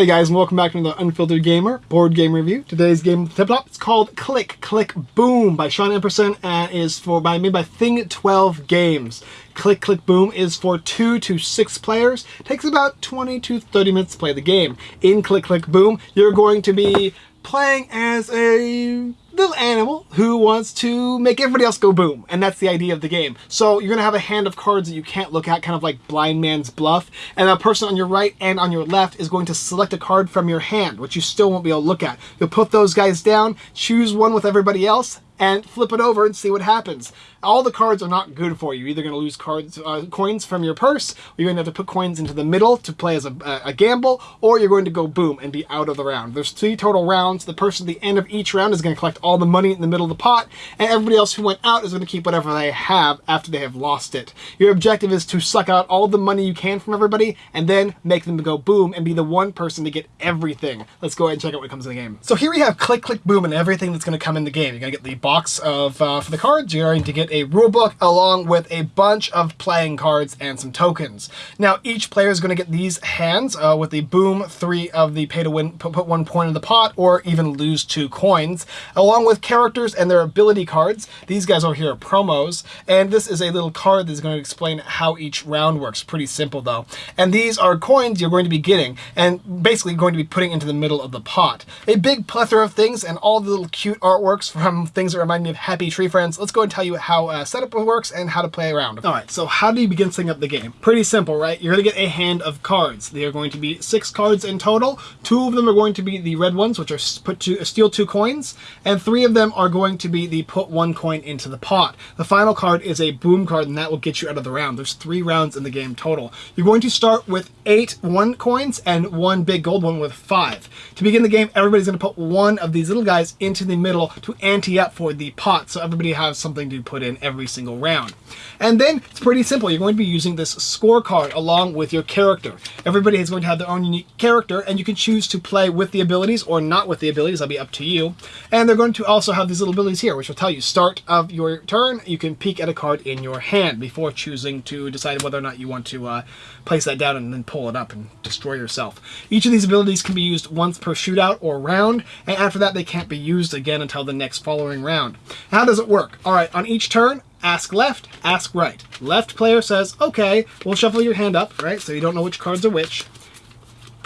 Hey guys, and welcome back to another Unfiltered Gamer board game review. Today's game tip top it's called Click Click Boom by Sean Epperson and is for by made by Thing 12 Games. Click Click Boom is for two to six players. Takes about 20 to 30 minutes to play the game. In Click Click Boom, you're going to be playing as a little animal who wants to make everybody else go boom. And that's the idea of the game. So you're going to have a hand of cards that you can't look at, kind of like blind man's bluff. And the person on your right and on your left is going to select a card from your hand, which you still won't be able to look at. You'll put those guys down, choose one with everybody else, and flip it over and see what happens. All the cards are not good for you. You're either going to lose cards, uh, coins from your purse, or you're going to have to put coins into the middle to play as a, a, gamble, or you're going to go boom and be out of the round. There's three total rounds. The person at the end of each round is going to collect all the money in the middle of the pot, and everybody else who went out is going to keep whatever they have after they have lost it. Your objective is to suck out all the money you can from everybody, and then make them go boom and be the one person to get everything. Let's go ahead and check out what comes in the game. So here we have click, click, boom, and everything that's going to come in the game. You're going to get the box of uh, for the cards. You're going to get a rulebook along with a bunch of playing cards and some tokens. Now each player is going to get these hands uh, with the boom three of the pay to win, put one point in the pot, or even lose two coins, along with characters and their ability cards. These guys over here are promos, and this is a little card that's going to explain how each round works. Pretty simple though. And these are coins you're going to be getting, and basically going to be putting into the middle of the pot. A big plethora of things and all the little cute artworks from things that remind me of Happy Tree Friends. Let's go and tell you how uh, setup works and how to play around. All right, so how do you begin setting up the game? Pretty simple, right? You're gonna get a hand of cards. They are going to be six cards in total. Two of them are going to be the red ones, which are put to steal two coins, and three of them are going to be the put one coin into the pot. The final card is a boom card, and that will get you out of the round. There's three rounds in the game total. You're going to start with eight one coins and one big gold one with five. To begin the game, everybody's gonna put one of these little guys into the middle to ante up for the pot, so everybody has something to put in every single round. And then it's pretty simple. You're going to be using this scorecard along with your character. Everybody is going to have their own unique character and you can choose to play with the abilities or not with the abilities. That'll be up to you. And they're going to also have these little abilities here, which will tell you start of your turn. You can peek at a card in your hand before choosing to decide whether or not you want to uh, place that down and then pull it up and destroy yourself. Each of these abilities can be used once per shootout or round, and after that they can't be used again until the next following round. How does it work? All right, on each turn, ask left, ask right. Left player says, okay, we'll shuffle your hand up, right? So you don't know which cards are which.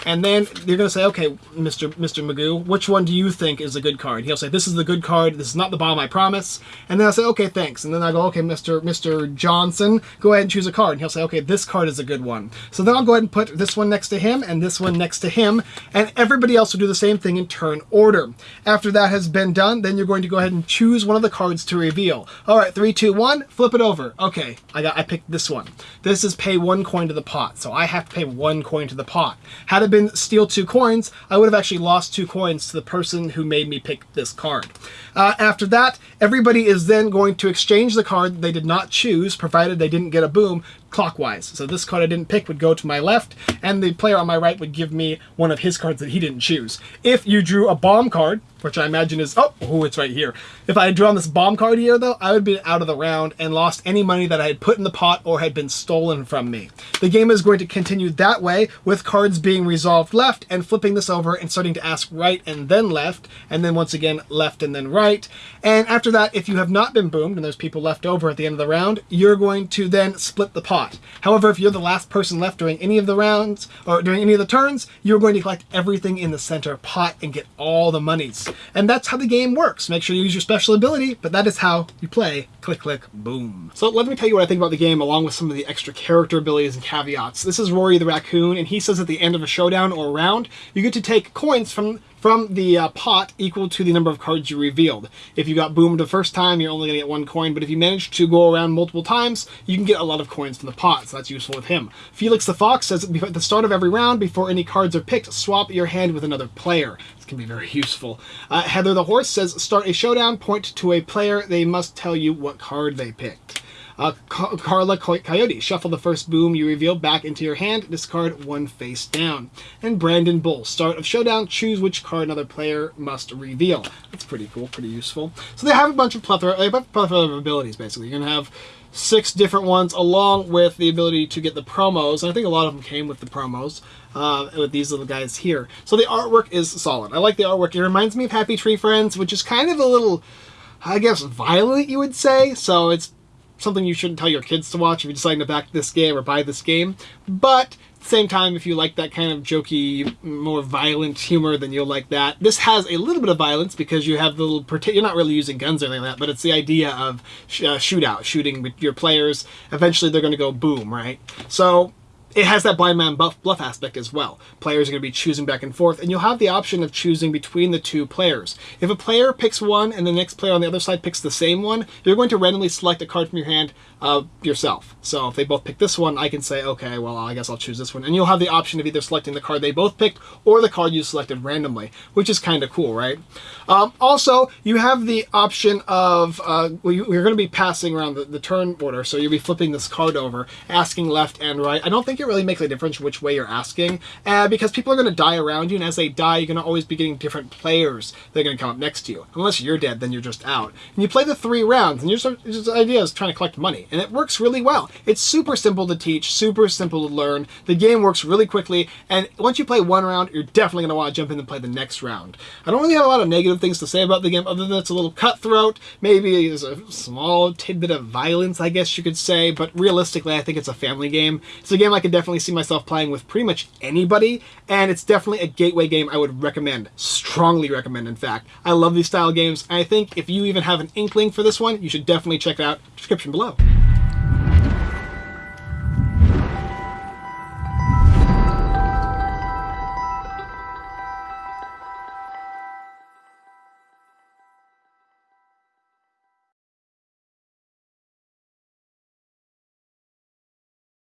And then you're going to say, okay, Mr. Mr. Magoo, which one do you think is a good card? He'll say, this is the good card. This is not the bomb, I promise. And then I'll say, okay, thanks. And then I go, okay, Mr. Mr. Johnson, go ahead and choose a card. And he'll say, okay, this card is a good one. So then I'll go ahead and put this one next to him and this one next to him. And everybody else will do the same thing in turn order. After that has been done, then you're going to go ahead and choose one of the cards to reveal. All right, three, two, one, flip it over. Okay, I got, I picked this one. This is pay one coin to the pot. So I have to pay one coin to the pot. Had it been steal two coins, I would have actually lost two coins to the person who made me pick this card. Uh, after that, everybody is then going to exchange the card they did not choose, provided they didn't get a boom, clockwise. So this card I didn't pick would go to my left, and the player on my right would give me one of his cards that he didn't choose. If you drew a bomb card, which I imagine is, oh, oh, it's right here. If I had drawn this bomb card here, though, I would be out of the round and lost any money that I had put in the pot or had been stolen from me. The game is going to continue that way, with cards being resolved left and flipping this over and starting to ask right and then left, and then once again, left and then right. And after that, if you have not been boomed and there's people left over at the end of the round, you're going to then split the pot. However, if you're the last person left during any of the rounds, or during any of the turns, you're going to collect everything in the center pot and get all the monies. And that's how the game works. Make sure you use your special ability, but that is how you play click, click, boom. So let me tell you what I think about the game along with some of the extra character abilities and caveats. This is Rory the Raccoon, and he says at the end of a showdown or round, you get to take coins from from the uh, pot equal to the number of cards you revealed. If you got boomed the first time, you're only going to get one coin, but if you manage to go around multiple times, you can get a lot of coins from the pot, so that's useful with him. Felix the Fox says at the start of every round, before any cards are picked, swap your hand with another player. This can be very useful. Uh, Heather the Horse says start a showdown, point to a player, they must tell you what card they picked. Uh, Carla Coyote, shuffle the first boom you reveal back into your hand, discard one face down. And Brandon Bull, start of showdown, choose which card another player must reveal. That's pretty cool, pretty useful. So they have a bunch of plethora, a plethora of abilities basically. You're gonna have six different ones, along with the ability to get the promos. And I think a lot of them came with the promos. Uh, with these little guys here. So the artwork is solid. I like the artwork. It reminds me of Happy Tree Friends, which is kind of a little, I guess, violent, you would say. So it's something you shouldn't tell your kids to watch if you're deciding to back this game or buy this game. But at the same time, if you like that kind of jokey, more violent humor, then you'll like that. This has a little bit of violence because you have the little, you're not really using guns or anything like that, but it's the idea of sh uh, shootout, shooting with your players. Eventually they're going to go boom, right? So it has that blind man bluff, bluff aspect as well. Players are going to be choosing back and forth, and you'll have the option of choosing between the two players. If a player picks one and the next player on the other side picks the same one, you're going to randomly select a card from your hand uh, yourself. So if they both pick this one, I can say, okay, well, I guess I'll choose this one. And you'll have the option of either selecting the card they both picked or the card you selected randomly, which is kind of cool, right? Um, also, you have the option of, uh, well, you, are going to be passing around the, the turn order, so you'll be flipping this card over, asking left and right. I don't think it really makes a difference which way you're asking, uh, because people are going to die around you, and as they die, you're going to always be getting different players that are going to come up next to you. Unless you're dead, then you're just out. And you play the three rounds, and your just, idea is trying to collect money, and it works really well. It's super simple to teach, super simple to learn. The game works really quickly, and once you play one round, you're definitely going to want to jump in and play the next round. I don't really have a lot of negative things to say about the game, other than it's a little cutthroat, maybe there's a small tidbit of violence, I guess you could say, but realistically, I think it's a family game. It's a game I could definitely see myself playing with pretty much anybody, and it's definitely a gateway game I would recommend. Strongly recommend, in fact. I love these style games, and I think if you even have an inkling for this one, you should definitely check it out. Description below.